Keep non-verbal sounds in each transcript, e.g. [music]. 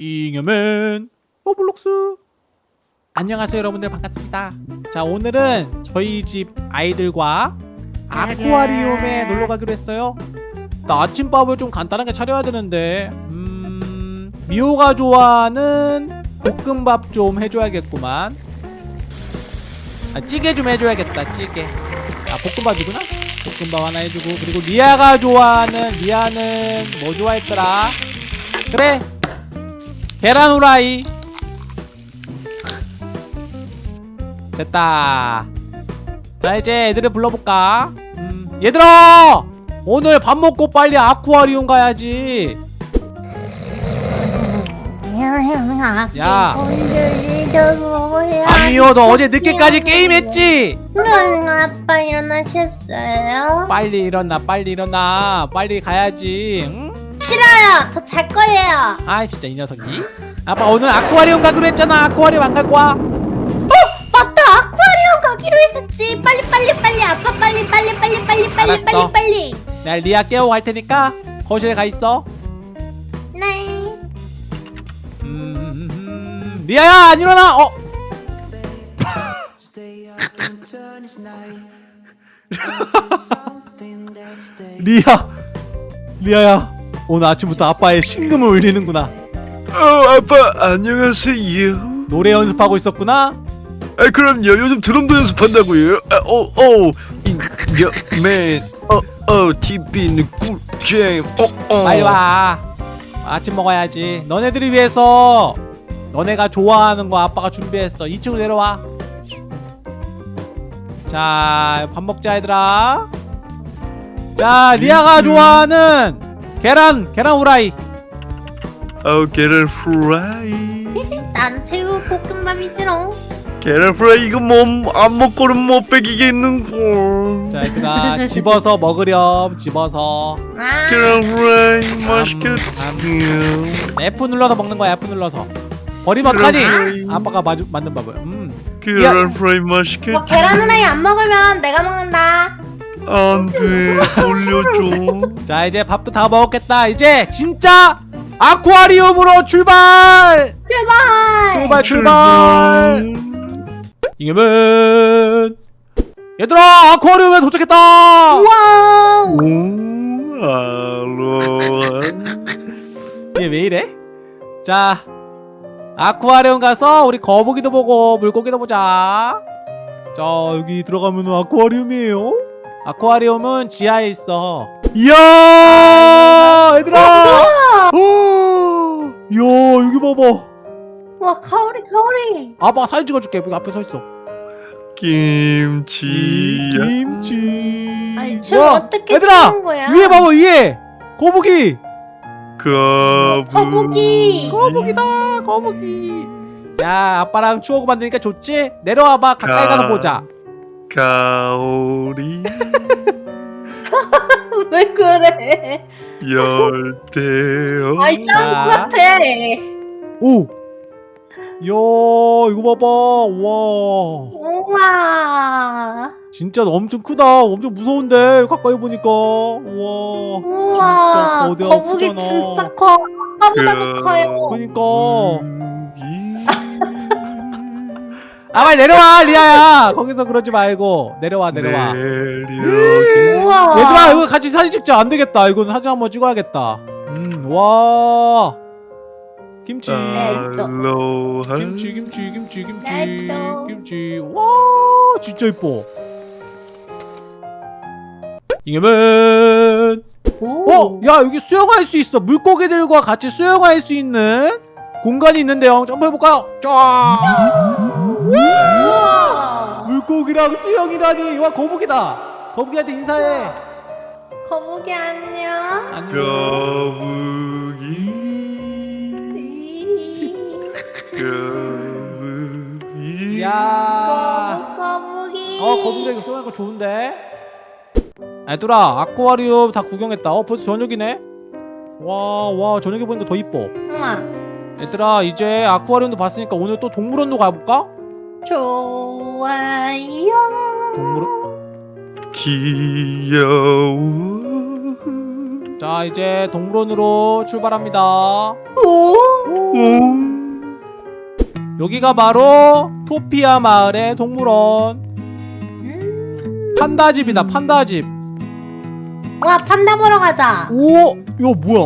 잉여맨 로블록스. 안녕하세요 여러분들. 반갑습니다. 자 오늘은 저희 집 아이들과 아쿠아리움에 놀러 가기로 했어요. 나 아침밥을 좀 간단하게 차려야 되는데 음... 미호가 좋아하는 볶음밥 좀 해줘야겠구만. 아, 찌개 좀 해줘야겠다 찌개. 아 볶음밥이구나. 볶음밥 하나 해주고 그리고 리아가 좋아하는 리아는 뭐 좋아했더라? 그래 계란 후라이. 됐다. 자 이제 애들을 불러볼까? 음, 얘들아! 오늘 밥 먹고 빨리 아쿠아리움 가야지. 야. 아니요 너 어제 늦게까지 게임했지? 응, 아빠 일어나셨어요? 빨리 일어나 빨리 일어나. 빨리 가야지 응? 싫어요. 저 잘 거예요. 아이 진짜 이 녀석이 아빠 오늘 아쿠아리움 가기로 했잖아 아쿠아리움 안 갈 거야 맞다. 아쿠아리움 가기로 했었지. 빨리 빨리 빨리 아빠 빨리 빨리 빨리 빨리 빨리. 빨리 빨리. 내가 리아 깨우고 갈 테니까 거실에 가 있어 네. 음, 리아야 안 일어나 어. [laughs] 리아 리아야 오늘 아침부터 아빠의 심금을 울리는구나 어, 아빠 안녕하세요. 노래 연습하고 있었구나 아, 그럼요. 요즘 드럼도 연습한다고요. 아, 어, 어, 인여맨, 어, 어, TV는 꿀잼. 어, 어. 빨리 와 아침 먹어야지 너네들을 위해서 너네가 좋아하는 거 아빠가 준비했어 2층으로 내려와 자 밥 먹자 얘들아 자 리아가 좋아하는 계란 계란 후라이 어, 계란 프라이. [laughs] 난 새우 볶음밥이지롱. 계란 프라이 이거 뭐 안 먹고는 못 배기겠는 걸. 자 얘들아 집어서 먹으렴 집어서 아. 계란 프라이 맛있겠다. F 눌러서 먹는 거야 F 눌러서 버리면 그럼. 아빠가 마주, 만든 밥을 음. 계란 프라이 맛있겠다. 뭐 계란 후라이 안 먹으면 내가 먹는다. 안돼 돌려줘. 자 이제 밥도 다 먹었겠다 이제 진짜 아쿠아리움으로 출발 출발. 출발 출발 잉여맨 얘들아 아쿠아리움에 도착했다 와우. 오, 알로하. 얘왜 이래? 자 아쿠아리움 가서 우리 거북이도 보고 물고기도 보자 자 여기 들어가면 아쿠아리움이에요 아쿠아리움은 지하에 있어. 이야 얘들아! 어, 이야? 여기 봐봐. 와 가오리 가오리. 아빠 사진 찍어줄게. 여기 앞에 서있어. 김치. 김치. 아니 저 야, 어떻게 얘들아! 거야? 위에 봐봐 위에! 거북이! 거북이. 거북이. 거북이다 거북이. 야 아빠랑 추억 만드니까 좋지? 내려와봐 가까이 가- 가서 보자 가오리. [laughs] 왜 그래? 열대어. 아이 짱구 자. 같아. 오! 이야 이거 봐봐 와 우와. 진짜 엄청 크다 엄청 무서운데 가까이 보니까 와 우와. 진짜 거북이 크잖아. 진짜 커. 아빠보다도 그- 커요. 그니까 거북이. 아 빨리 내려와 리아야 거기서 그러지 말고 내려와 내려와 내려. 우와. 얘들아 이거 같이 사진 찍자 안되겠다 이건 사진 한번 찍어야겠다 음와 김치 알로하. 김치 김치 김치 김치 맛있어. 김치 와 진짜 이뻐 오. 어? 야 여기 수영할 수 있어 물고기들과 같이 수영할 수 있는 공간이 있는데요 점프해볼까요? 쫙 우와. 물고기랑 수영이라니 와 거북이다 거북이한테 인사해 거북이 안녕. 안녕 거북이. 거북이. 야 거북이. 어 거북이 이거 수영하는 거 좋은데 얘들아 아쿠아리움 다 구경했다 어 벌써 저녁이네 와 와 저녁에 보니까 더 이뻐 우와. 얘들아 이제 아쿠아리움도 봤으니까 오늘 또 동물원도 가볼까? 좋아요. 동물원 귀여워. 자 이제 동물원으로 출발합니다 오. 오 여기가 바로 토피아 마을의 동물원 음. 판다집이다 판다집 와 판다 보러 가자. 오 이거 뭐야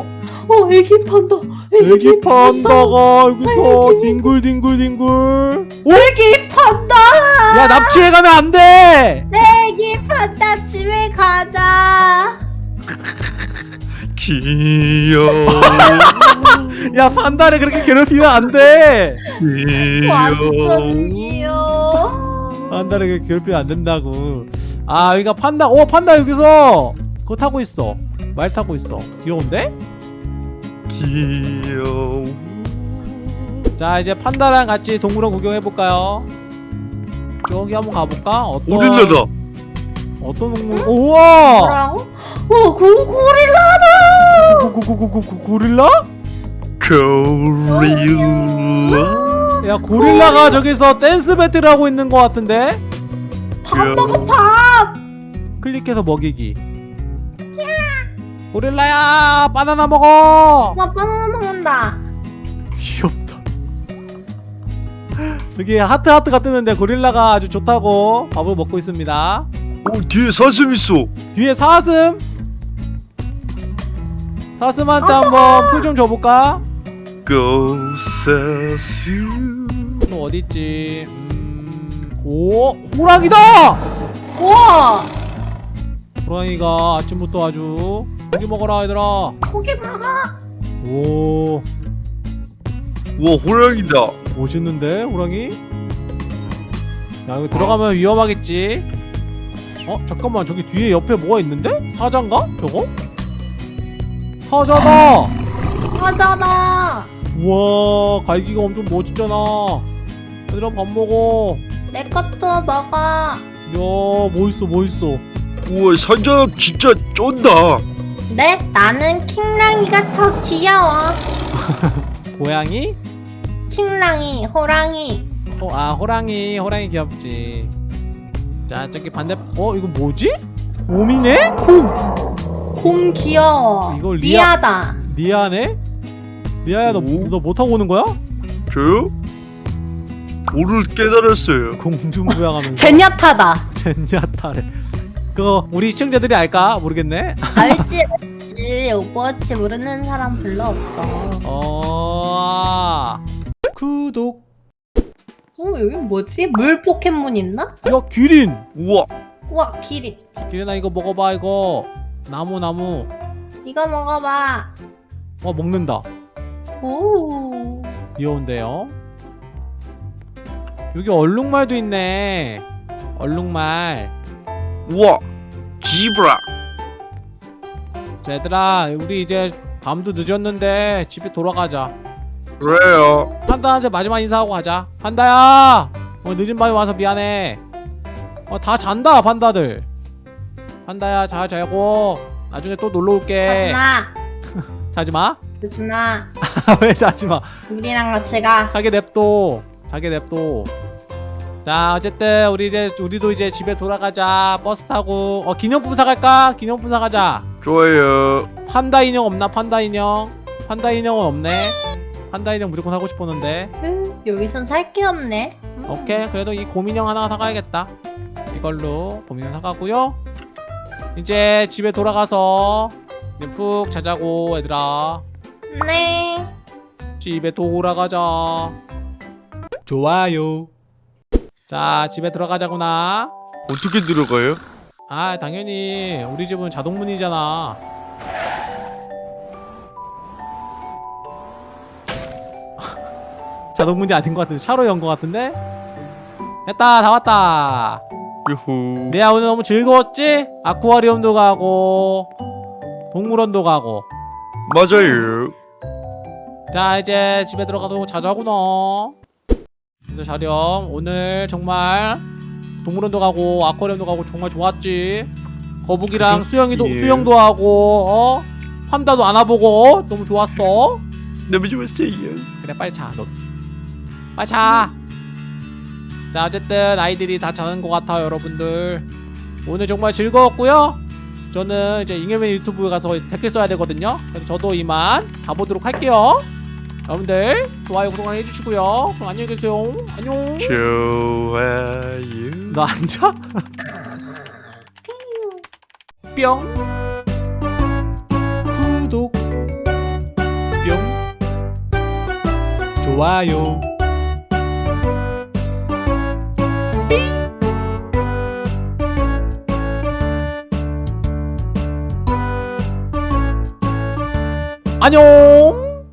어 애기 판다. 애기 판다가 여기서 뒹굴뒹굴뒹굴. 오? 애기 판다. 야 납치해 가면 안돼! 애기 판다 집에 가자. 귀여워. 야 판다를 그렇게 괴롭히면 안돼. 완전 귀여워. 귀여워. 판다를 그렇게 괴롭히면 안 된다고. 아 여기가 판다. 오 판다 여기서. 그거 타고 있어. 말 타고 있어. 귀여운데? 귀여워 자 이제 판다랑 같이 동물원 구경해볼까요? 저기 한번 가볼까? 어떤 오릴라다 어떤 동물 우와 뭐라고? 어, 고 고릴라다. 고고 고 고 고 고릴라? 고릴라 야 고릴라가 저기서 댄스 배틀 하고 있는 것 같은데? 밥 먹어 밥. 클릭해서 먹이기 고릴라야 바나나 먹어. 와 바나나 먹는다. 귀엽다. 여기 하트 하트가 뜨는데 고릴라가 아주 좋다고 밥을 먹고 있습니다. 오 뒤에 사슴 있어. 뒤에 사슴? 사슴한테 한번 풀 좀 줘볼까? 고 사슴. 또 어딨지? 음... 오 호랑이다! 우와! 호랑이가 아침부터 아주 고기 먹어라 얘들아 고기 먹어. 오 우와 호랑이다 멋있는데 호랑이? 야 여기 들어가면 위험하겠지 어 잠깐만 저기 뒤에 옆에 뭐가 있는데? 사자인가? 저거? 사자다 맞아다. 우와 갈기가 엄청 멋있잖아 얘들아 밥 먹어 내 것도 먹어. 야 멋있어 멋있어 우와 사자 진짜 쩐다 네, 나는 킹랑이가 더 귀여워. [laughs] 고양이? 킹랑이, 호랑이. 호, 아 호랑이 호랑이 귀엽지 자 저기 반대 어 이거 뭐지? 곰이네? 곰. 곰 귀여워. 이거 리아- 리아다. 리아네? 리아야 너, 오? 너 뭐 하고 오는 거야? 저요? 도를 깨달았어요 공중부양하면서 젠야타다. [laughs] 젠야타래 그거 우리 시청자들이 알까? 모르겠네 [laughs] 알지, 알지. 오버워치 모르는 사람 별로 없어. 어... 구독 어, 여기 뭐지? 물 포켓몬 있나? 야 기린 우와 우와, 기린. 기린아 이거 먹어봐 이거 나무 나무 이거 먹어봐. 어 먹는다 오. 귀여운데요 여기 얼룩말도 있네 얼룩말 우와 지브라. 자 얘들아 우리 이제 밤도 늦었는데 집에 돌아가자. 그래요. 판다한테 마지막 인사하고 가자. 판다야! 어, 늦은 밤에 와서 미안해. 어, 다 잔다 판다들. 판다야 잘 자고 나중에 또 놀러 올게. 하지마. 자지마? [laughs] 하지마. [laughs] 왜 자지마? 우리랑 같이 가. 자기 냅둬. 자기 냅둬 자 어쨌든 우리 이제 우리도 이제 집에 돌아가자. 버스 타고. 어 기념품 사갈까? 기념품 사가자. 좋아요. 판다 인형 없나? 판다 인형? 판다 인형은 없네. 판다 인형 무조건 사고 싶었는데. 음, 여기선 살 게 없네. 음. 오케이. 그래도 이 곰인형 하나 사가야겠다. 이걸로 곰인형 사가고요. 이제 집에 돌아가서 이제 푹 자자고 얘들아. 네. 집에 돌아가자. 좋아요 자 집에 들어가자구나. 어떻게 들어가요? 아 당연히 우리 집은 자동문이잖아. [laughs] 자동문이 아닌 것 같은데 차로 연 것 같은데? 됐다 다 왔다. 유후. 내야 오늘 너무 즐거웠지? 아쿠아리움도 가고 동물원도 가고. 맞아요. 자 이제 집에 들어가도 자자구나 자렴 오늘 정말 동물원도 가고 아쿠아리움도 가고 정말 좋았지. 거북이랑 수영이도 예. 수영도 하고 어? 판다도 안아보고 어? 너무 좋았어. 너무 좋았어요 그래 빨리 자너. 빨리 자자 어쨌든 아이들이 다 자는 것 같아요 여러분들. 오늘 정말 즐거웠고요. 저는 이제 잉여맨 유튜브에 가서 댓글 써야 되거든요. 그래서 저도 이만 가보도록 할게요 여러분들 좋아요 구독 해주시고요. 그럼 안녕히 계세요. 안녕. 좋아요. 너 앉아? 뿅. 구독. 뿅. 좋아요. 안녕